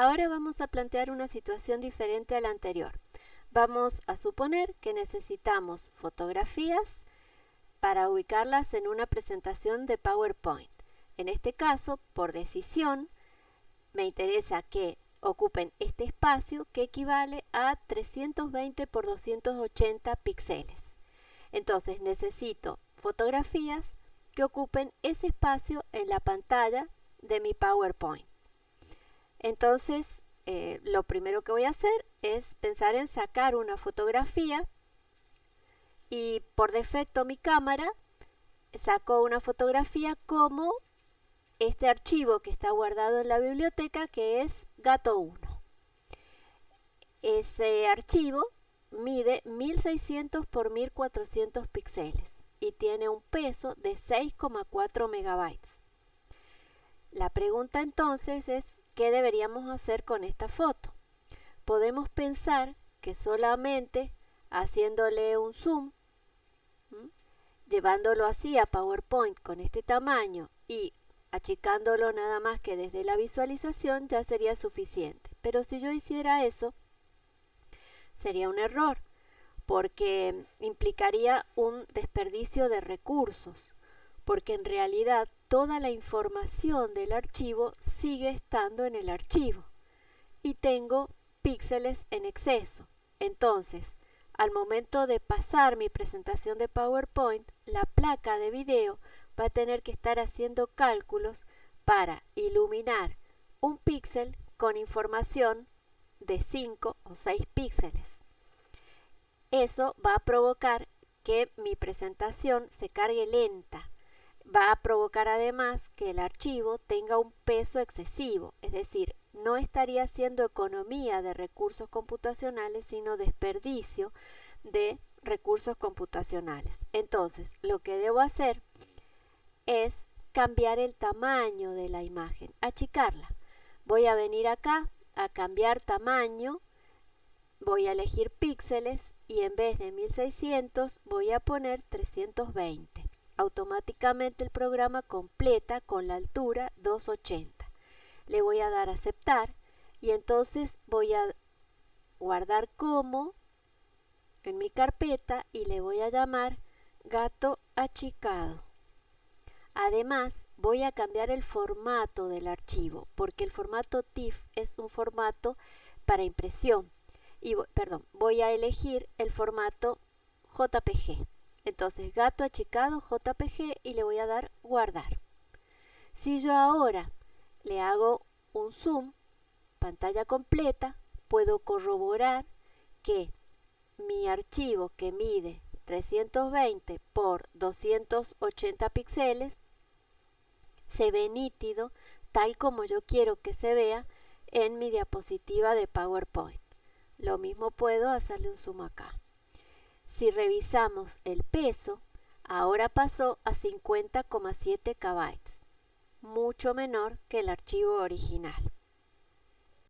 Ahora vamos a plantear una situación diferente a la anterior. Vamos a suponer que necesitamos fotografías para ubicarlas en una presentación de PowerPoint. En este caso, por decisión, me interesa que ocupen este espacio que equivale a 320 por 280 píxeles. Entonces necesito fotografías que ocupen ese espacio en la pantalla de mi PowerPoint. Entonces, eh, lo primero que voy a hacer es pensar en sacar una fotografía y por defecto mi cámara sacó una fotografía como este archivo que está guardado en la biblioteca que es gato 1. Ese archivo mide 1600 por 1400 píxeles y tiene un peso de 6,4 megabytes. La pregunta entonces es ¿qué deberíamos hacer con esta foto? Podemos pensar que solamente haciéndole un zoom, llevándolo así a PowerPoint con este tamaño y achicándolo nada más que desde la visualización ya sería suficiente. Pero si yo hiciera eso, sería un error, porque implicaría un desperdicio de recursos, porque en realidad toda la información del archivo sigue estando en el archivo y tengo píxeles en exceso. Entonces, al momento de pasar mi presentación de PowerPoint, la placa de video va a tener que estar haciendo cálculos para iluminar un píxel con información de 5 o 6 píxeles. Eso va a provocar que mi presentación se cargue lenta va a provocar además que el archivo tenga un peso excesivo, es decir, no estaría haciendo economía de recursos computacionales, sino desperdicio de recursos computacionales. Entonces, lo que debo hacer es cambiar el tamaño de la imagen, achicarla. Voy a venir acá a cambiar tamaño, voy a elegir píxeles y en vez de 1600 voy a poner 320 automáticamente el programa completa con la altura 280. Le voy a dar a aceptar y entonces voy a guardar como en mi carpeta y le voy a llamar gato achicado. Además, voy a cambiar el formato del archivo porque el formato TIFF es un formato para impresión. Y, perdón, voy a elegir el formato JPG. Entonces gato achicado JPG y le voy a dar guardar. Si yo ahora le hago un zoom, pantalla completa, puedo corroborar que mi archivo que mide 320 por 280 píxeles se ve nítido tal como yo quiero que se vea en mi diapositiva de PowerPoint. Lo mismo puedo hacerle un zoom acá. Si revisamos el peso, ahora pasó a 50,7 KB, mucho menor que el archivo original.